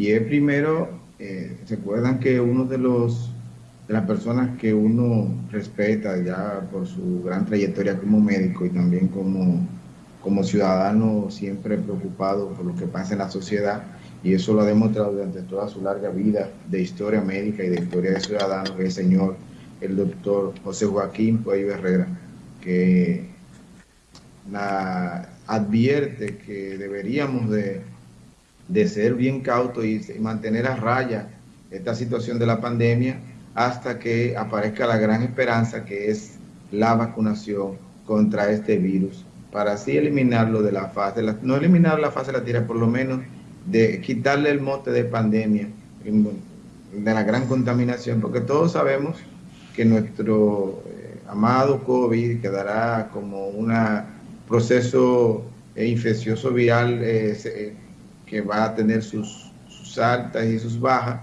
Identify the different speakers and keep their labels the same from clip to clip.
Speaker 1: Y es primero, eh, recuerdan que uno de los de las personas que uno respeta ya por su gran trayectoria como médico y también como, como ciudadano siempre preocupado por lo que pasa en la sociedad, y eso lo ha demostrado durante toda su larga vida de historia médica y de historia de ciudadano, que es el señor, el doctor José Joaquín Puello Herrera, que advierte que deberíamos de, de ser bien cautos y mantener a raya esta situación de la pandemia hasta que aparezca la gran esperanza que es la vacunación contra este virus, para así eliminarlo de la fase, no eliminar la fase de la tierra, por lo menos de quitarle el mote de pandemia, de la gran contaminación, porque todos sabemos que nuestro eh, amado COVID quedará como un proceso eh, infeccioso viral eh, que va a tener sus, altas y sus bajas,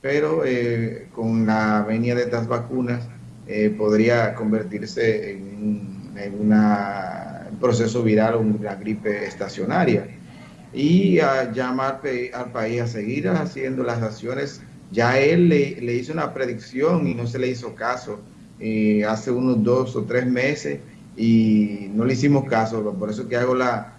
Speaker 1: pero eh, con la venida de estas vacunas eh, podría convertirse en, un proceso viral o una gripe estacionaria. Y a llamar al país a seguir haciendo las acciones. Ya él le, hizo una predicción y no se le hizo caso eh, hace unos dos o tres meses y no le hicimos caso. Por eso que hago la,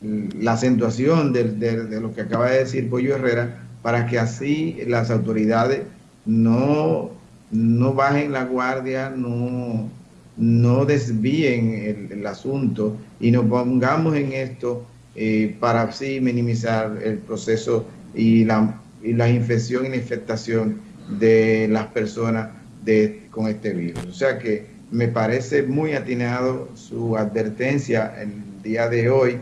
Speaker 1: la acentuación de, de lo que acaba de decir Pollo Herrera, para que así las autoridades no, no bajen la guardia, no, no desvíen el, asunto y nos pongamos en esto eh, para así minimizar el proceso y la, y la infección y la infectación de las personas de, con este virus. O sea que me parece muy atinado su advertencia el día de hoy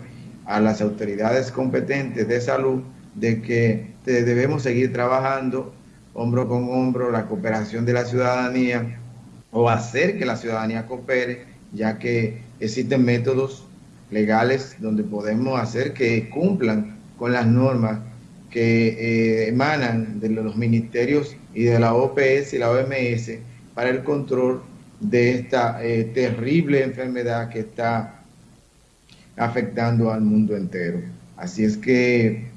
Speaker 1: a las autoridades competentes de salud de que debemos seguir trabajando hombro con hombro, la cooperación de la ciudadanía o hacer que la ciudadanía coopere, ya que existen métodos legales donde podemos hacer que cumplan con las normas que eh, emanan de los ministerios y de la OPS y la OMS para el control de esta eh, terrible enfermedad que está afectando al mundo entero. Así es que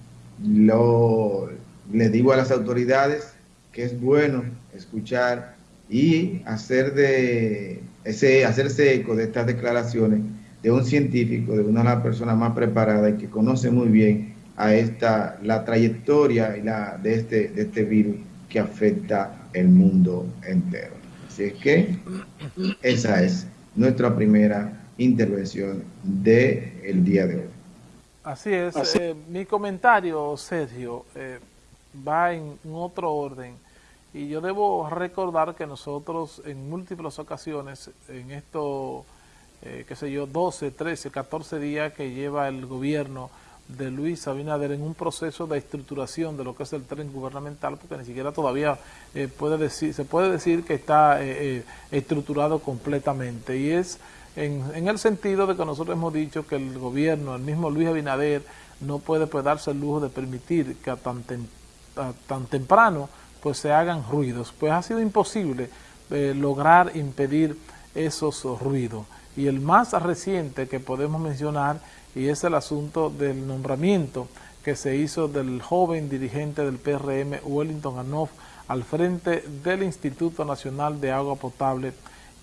Speaker 1: lo, le digo a las autoridades que es bueno escuchar y hacer de ese, hacerse eco de estas declaraciones de un científico, de una de las personas más preparadas y que conoce muy bien a esta, la trayectoria y la, de, este, de este virus que afecta el mundo entero. Así es que esa es nuestra primera intervención del el día de hoy.
Speaker 2: Así es. Eh, mi comentario, Sergio, eh, va en, otro orden. Y yo debo recordar que nosotros en múltiples ocasiones, en estos, eh, qué sé yo, 12, 13, 14 días que lleva el gobierno de Luis Abinader en un proceso de estructuración de lo que es el tren gubernamental, porque ni siquiera todavía puede decir, se puede decir que está estructurado completamente. Y es en, el sentido de que nosotros hemos dicho que el gobierno, el mismo Luis Abinader, no puede pues, darse el lujo de permitir que a tan, tan temprano pues se hagan ruidos. Pues ha sido imposible eh, lograr impedir esos ruidos. Y el más reciente que podemos mencionar y es el asunto del nombramiento que se hizo del joven dirigente del PRM, Wellington Anoff, al frente del Instituto Nacional de Agua Potable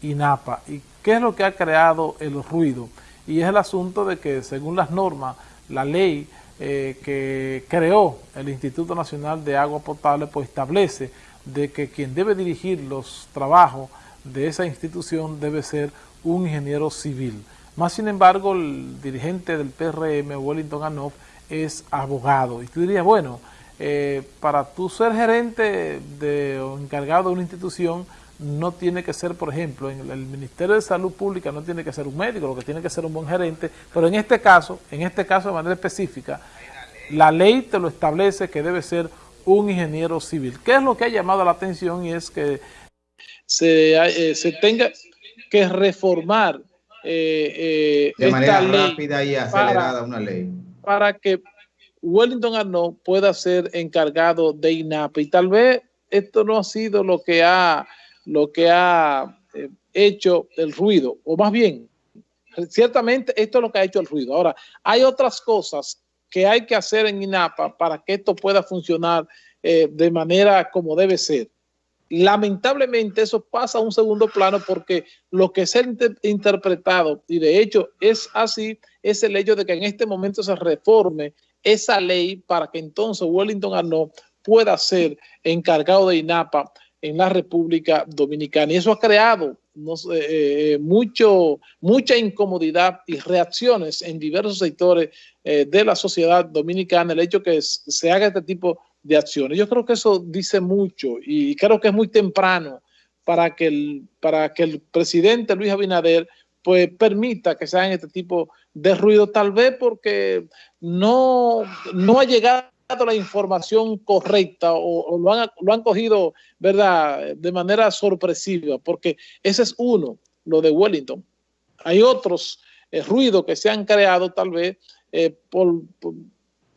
Speaker 2: INAPA. ¿Y qué es lo que ha creado el ruido? Y es el asunto de que según las normas, la ley eh, que creó el Instituto Nacional de Agua Potable pues establece de que quien debe dirigir los trabajos de esa institución debe ser un ingeniero civil. Más sin embargo, el dirigente del PRM, Wellington Anoff, es abogado. Y tú dirías, bueno, eh, para tú ser gerente de, o encargado de una institución, no tiene que ser, por ejemplo, en el Ministerio de Salud Pública no tiene que ser un médico, lo que tiene que ser un buen gerente, pero en este caso, en este caso de manera específica, la ley te lo establece que debe ser un ingeniero civil. ¿Qué es lo que ha llamado la atención? Y es que se, eh, tenga que reformar
Speaker 1: eh, eh, de manera rápida y acelerada una ley.
Speaker 2: Para que Wellington Arnaud pueda ser encargado de INAP. Y tal vez esto no ha sido lo que ha lo que ha eh, hecho el ruido, o más bien, ciertamente esto es lo que ha hecho el ruido. Ahora, hay otras cosas que hay que hacer en INAPA para que esto pueda funcionar eh, de manera como debe ser. Lamentablemente eso pasa a un segundo plano porque lo que se ha interpretado, y de hecho es así, es el hecho de que en este momento se reforme esa ley para que entonces Wellington Arnaud pueda ser encargado de INAPA en la República Dominicana. Y eso ha creado eh, mucho, mucha incomodidad y reacciones en diversos sectores eh, de la sociedad dominicana, el hecho que se haga este tipo de acciones. Yo creo que eso dice mucho y creo que es muy temprano para que el, para que el presidente Luis Abinader pues permita que se hagan este tipo de ruido, tal vez porque no, no ha llegado la información correcta o, lo, han, lo, han, cogido verdad de manera sorpresiva, porque ese es uno, lo de Wellington. Hay otros eh, ruidos que se han creado tal vez eh, por, por,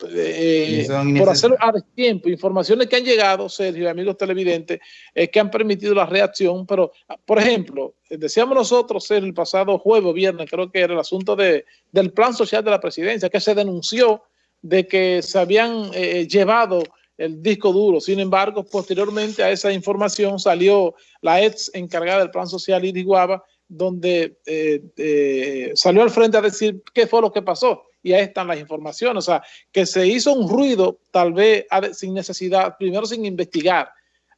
Speaker 2: eh, por hacerlo a tiempo, informaciones que han llegado, Sergio, amigos televidentes, que han permitido la reacción, pero, por ejemplo, decíamos nosotros el pasado jueves, viernes, creo que era el asunto de, del plan social de la presidencia, que se denunció de que se habían eh, llevado el disco duro. Sin embargo, posteriormente a esa información salió la ex encargada del plan social, Iris Guava, donde eh, eh, salió al frente a decir qué fue lo que pasó. Y ahí están las informaciones. O sea, que se hizo un ruido, tal vez sin necesidad, primero sin investigar,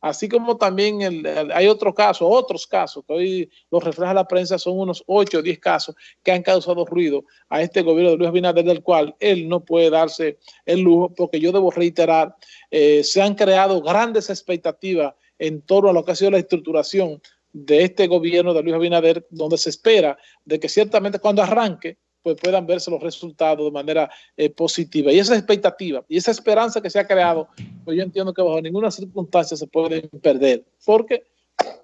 Speaker 2: Así como también hay otro caso, otros casos, que hoy los refleja la prensa, son unos 8 o 10 casos que han causado ruido a este gobierno de Luis Abinader, del cual él no puede darse el lujo, porque yo debo reiterar, eh, se han creado grandes expectativas en torno a lo que ha sido la estructuración de este gobierno de Luis Abinader, donde se espera de que ciertamente cuando arranque, pues puedan verse los resultados de manera eh, positiva. Y esa expectativa y esa esperanza que se ha creado, pues yo entiendo que bajo ninguna circunstancia se pueden perder, porque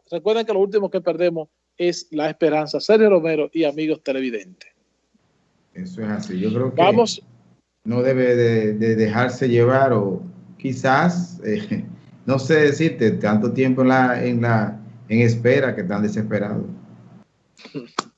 Speaker 2: recuerden que lo último que perdemos es la esperanza. Sergio Romero y amigos televidentes.
Speaker 1: Eso es así. Yo creo que Vamos, no debe de, dejarse llevar o quizás, eh, no sé decirte, tanto tiempo en, la, en, la, en espera que están desesperados.